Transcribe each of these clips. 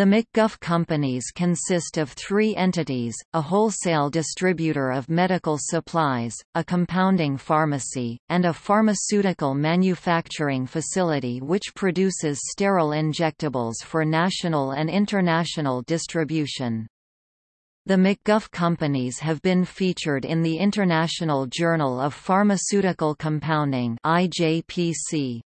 The McGuff companies consist of three entities, a wholesale distributor of medical supplies, a compounding pharmacy, and a pharmaceutical manufacturing facility which produces sterile injectables for national and international distribution. The McGuff companies have been featured in the International Journal of Pharmaceutical Compounding IJPC.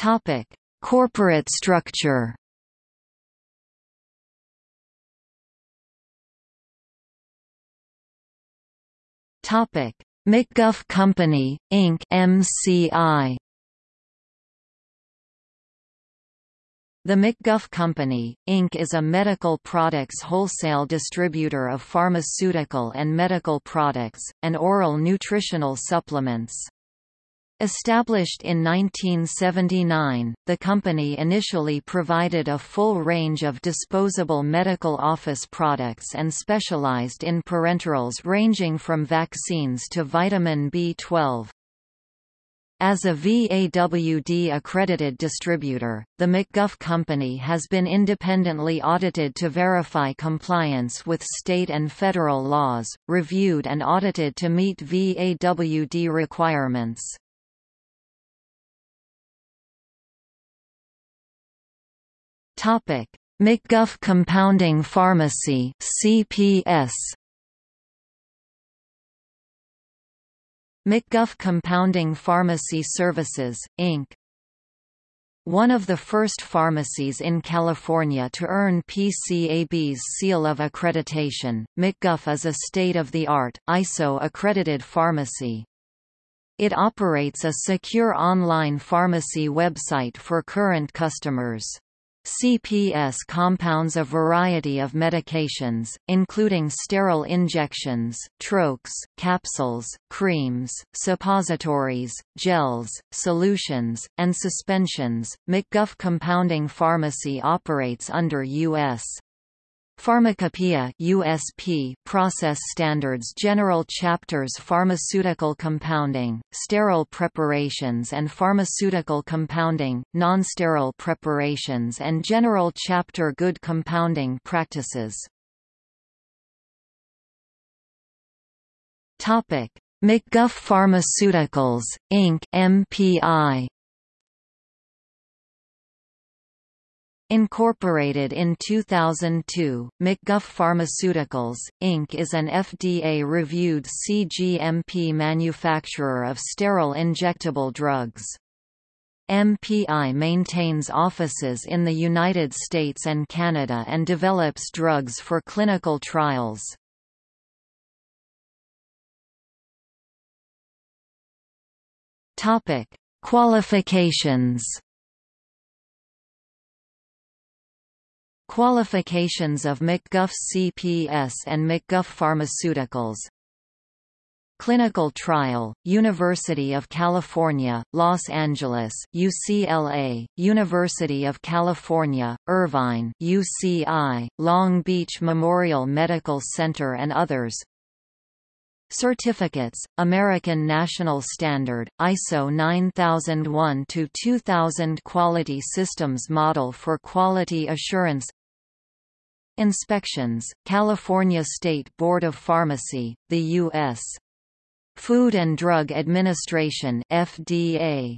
Topic: Corporate structure. Topic: McGuff Company Inc. (MCI). The McGuff Company, Inc. is a medical products wholesale distributor of pharmaceutical and medical products, and oral nutritional supplements. Established in 1979, the company initially provided a full range of disposable medical office products and specialized in parenterals ranging from vaccines to vitamin B12. As a VAWD-accredited distributor, the McGuff Company has been independently audited to verify compliance with state and federal laws, reviewed and audited to meet VAWD requirements. Topic: McGuff Compounding Pharmacy (CPS). McGuff Compounding Pharmacy Services, Inc. One of the first pharmacies in California to earn PCAB's seal of accreditation, McGuff is a state-of-the-art, ISO-accredited pharmacy. It operates a secure online pharmacy website for current customers. CPS compounds a variety of medications, including sterile injections, troches, capsules, creams, suppositories, gels, solutions, and suspensions. McGuff Compounding Pharmacy operates under U.S. Pharmacopoeia USP Process Standards General Chapters Pharmaceutical Compounding, Sterile Preparations and Pharmaceutical Compounding, Non-Sterile Preparations and General Chapter Good Compounding Practices McGuff Pharmaceuticals, Inc. MPI Incorporated in 2002, McGuff Pharmaceuticals, Inc. is an FDA-reviewed CGMP manufacturer of sterile injectable drugs. MPI maintains offices in the United States and Canada and develops drugs for clinical trials. Qualifications Qualifications of McGuff CPS and McGuff Pharmaceuticals. Clinical Trial, University of California, Los Angeles UCLA, University of California, Irvine UCI, Long Beach Memorial Medical Center and others. Certificates, American National Standard, ISO 9001-2000 Quality Systems Model for Quality Assurance Inspections, California State Board of Pharmacy, the U.S. Food and Drug Administration FDA